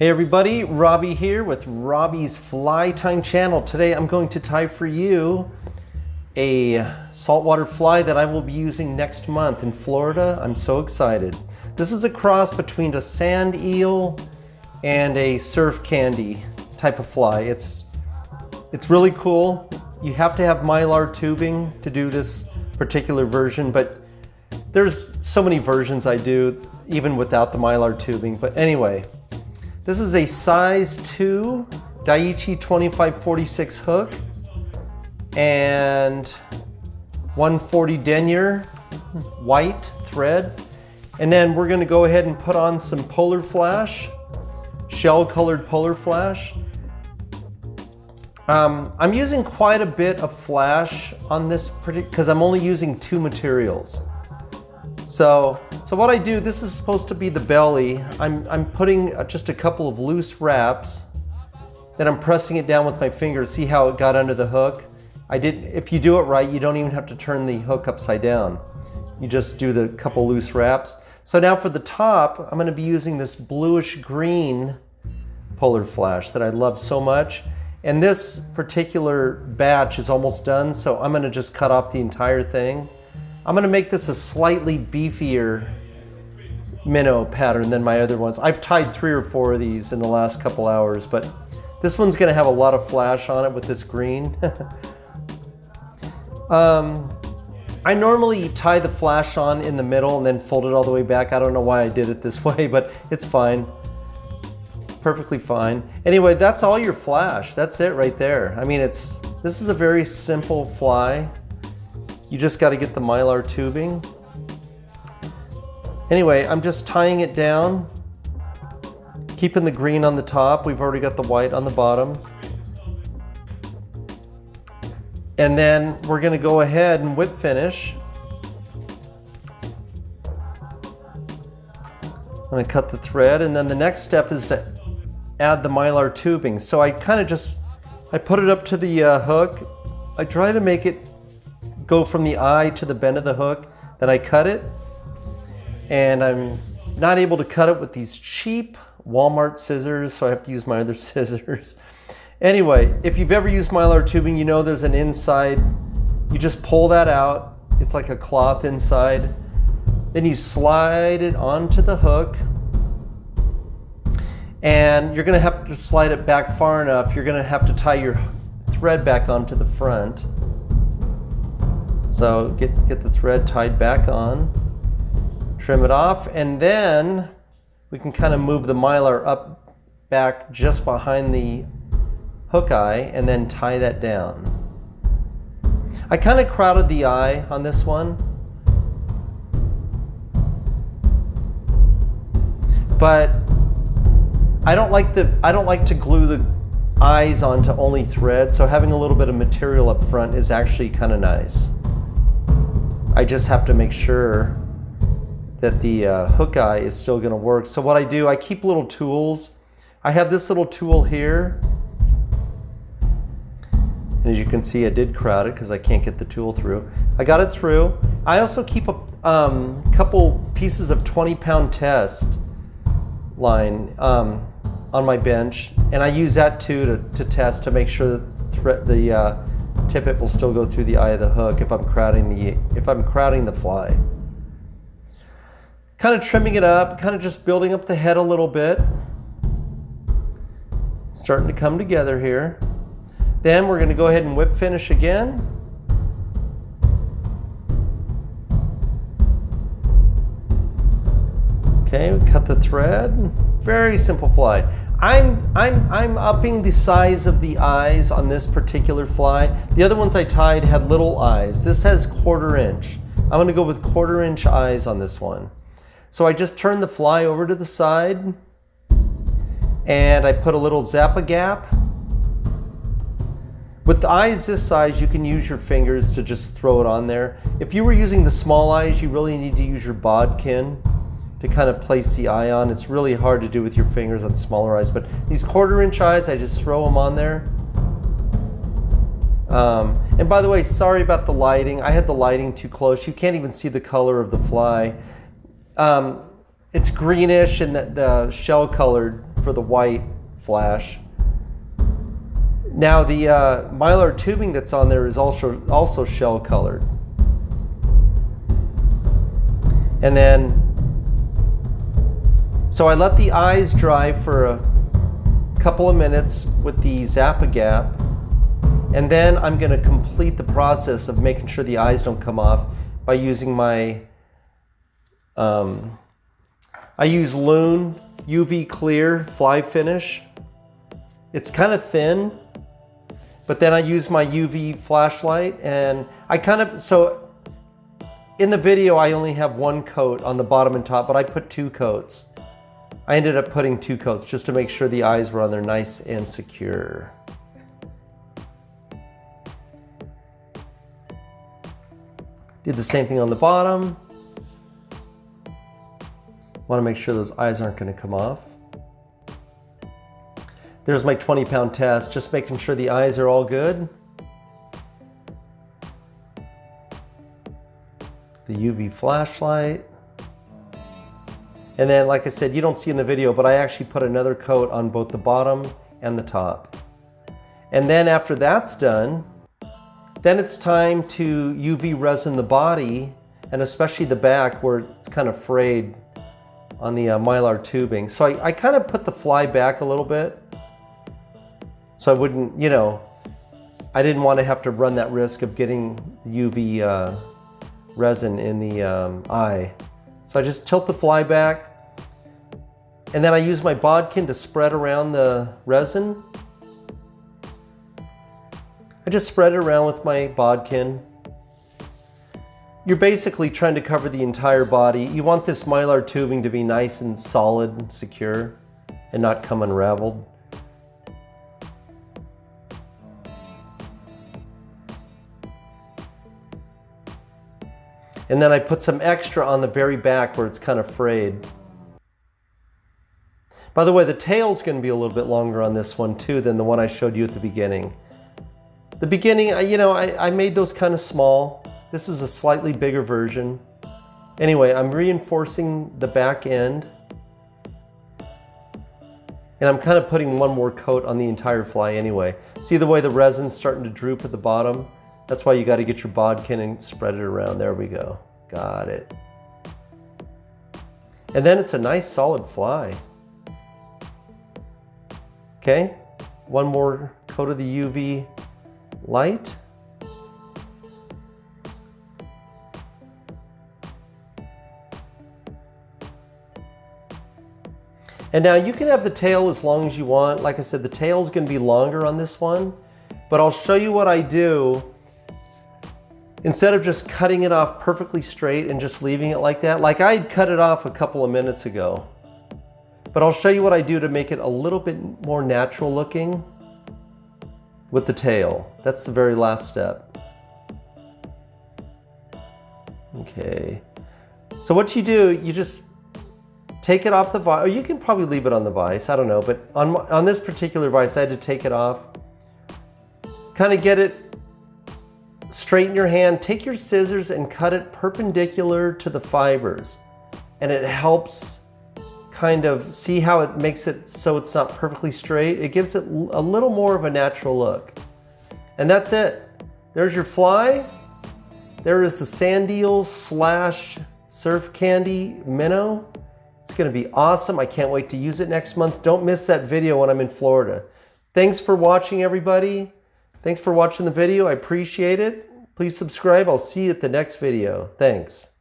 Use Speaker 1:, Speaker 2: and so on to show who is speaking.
Speaker 1: Hey everybody, Robbie here with Robbie's Fly Tying channel. Today I'm going to tie for you a saltwater fly that I will be using next month in Florida. I'm so excited. This is a cross between a sand eel and a surf candy type of fly. It's, it's really cool. You have to have mylar tubing to do this particular version, but there's so many versions I do even without the mylar tubing. But anyway, this is a size 2 Daiichi 2546 hook and 140 denier white thread. And then we're gonna go ahead and put on some polar flash, shell colored polar flash. Um, I'm using quite a bit of flash on this pretty because I'm only using two materials. So, so what I do, this is supposed to be the belly. I'm, I'm putting uh, just a couple of loose wraps. Then I'm pressing it down with my fingers. See how it got under the hook? I did. If you do it right, you don't even have to turn the hook upside down. You just do the couple loose wraps. So now for the top, I'm going to be using this bluish green polar flash that I love so much. And this particular batch is almost done, so I'm going to just cut off the entire thing. I'm gonna make this a slightly beefier minnow pattern than my other ones. I've tied three or four of these in the last couple hours, but this one's gonna have a lot of flash on it with this green. um, I normally tie the flash on in the middle and then fold it all the way back. I don't know why I did it this way, but it's fine. Perfectly fine. Anyway, that's all your flash. That's it right there. I mean, it's this is a very simple fly. You just got to get the mylar tubing. Anyway, I'm just tying it down, keeping the green on the top. We've already got the white on the bottom. And then we're going to go ahead and whip finish. I'm going to cut the thread and then the next step is to add the mylar tubing. So I kind of just, I put it up to the uh, hook. I try to make it go from the eye to the bend of the hook, then I cut it. And I'm not able to cut it with these cheap Walmart scissors, so I have to use my other scissors. Anyway, if you've ever used mylar tubing, you know there's an inside. You just pull that out. It's like a cloth inside. Then you slide it onto the hook. And you're gonna have to slide it back far enough. You're gonna have to tie your thread back onto the front. So get, get the thread tied back on, trim it off, and then we can kind of move the mylar up back just behind the hook eye and then tie that down. I kind of crowded the eye on this one. But I don't like the I don't like to glue the eyes onto only thread, so having a little bit of material up front is actually kind of nice. I just have to make sure that the uh, hook eye is still going to work. So what I do, I keep little tools. I have this little tool here. And as you can see, I did crowd it because I can't get the tool through. I got it through. I also keep a um, couple pieces of 20 pound test line um, on my bench. And I use that too to, to test to make sure that the uh, tippet will still go through the eye of the hook if I'm crowding the if I'm crowding the fly. Kind of trimming it up, kind of just building up the head a little bit. Starting to come together here. Then we're going to go ahead and whip finish again. Okay, cut the thread. Very simple fly. I'm, I'm, I'm upping the size of the eyes on this particular fly. The other ones I tied had little eyes. This has quarter inch. I'm gonna go with quarter inch eyes on this one. So I just turn the fly over to the side and I put a little Zap-A-Gap. With the eyes this size, you can use your fingers to just throw it on there. If you were using the small eyes, you really need to use your bodkin to kind of place the eye on. It's really hard to do with your fingers on smaller eyes, but these quarter inch eyes, I just throw them on there. Um, and by the way, sorry about the lighting. I had the lighting too close. You can't even see the color of the fly. Um, it's greenish and the, the shell colored for the white flash. Now the uh, mylar tubing that's on there is also, also shell colored. And then, so I let the eyes dry for a couple of minutes with the Zap-A-Gap. And then I'm going to complete the process of making sure the eyes don't come off by using my, um, I use Loon UV Clear Fly Finish. It's kind of thin, but then I use my UV flashlight and I kind of, so in the video I only have one coat on the bottom and top, but I put two coats. I ended up putting two coats just to make sure the eyes were on there nice and secure. Did the same thing on the bottom. Want to make sure those eyes aren't going to come off. There's my 20 pound test, just making sure the eyes are all good. The UV flashlight. And then, like I said, you don't see in the video, but I actually put another coat on both the bottom and the top. And then after that's done, then it's time to UV resin the body and especially the back where it's kind of frayed on the uh, mylar tubing. So I, I kind of put the fly back a little bit so I wouldn't, you know, I didn't want to have to run that risk of getting UV uh, resin in the um, eye. So I just tilt the fly back and then I use my bodkin to spread around the resin. I just spread it around with my bodkin. You're basically trying to cover the entire body. You want this mylar tubing to be nice and solid and secure and not come unraveled. And then I put some extra on the very back where it's kind of frayed. By the way, the tail's going to be a little bit longer on this one too than the one I showed you at the beginning. The beginning, I, you know, I, I made those kind of small. This is a slightly bigger version. Anyway, I'm reinforcing the back end. And I'm kind of putting one more coat on the entire fly anyway. See the way the resin's starting to droop at the bottom? That's why you got to get your bodkin and spread it around. There we go. Got it. And then it's a nice solid fly. Okay, one more coat of the UV light. And now you can have the tail as long as you want. Like I said, the tail is going to be longer on this one, but I'll show you what I do. Instead of just cutting it off perfectly straight and just leaving it like that, like I cut it off a couple of minutes ago. But I'll show you what I do to make it a little bit more natural looking with the tail. That's the very last step. Okay. So what you do, you just take it off the vise, or you can probably leave it on the vise, I don't know, but on, on this particular vise, I had to take it off. Kind of get it straight in your hand, take your scissors and cut it perpendicular to the fibers. And it helps kind of see how it makes it so it's not perfectly straight. It gives it a little more of a natural look. And that's it. There's your fly. There is the sand eel slash surf candy minnow. It's gonna be awesome. I can't wait to use it next month. Don't miss that video when I'm in Florida. Thanks for watching everybody. Thanks for watching the video. I appreciate it. Please subscribe. I'll see you at the next video. Thanks.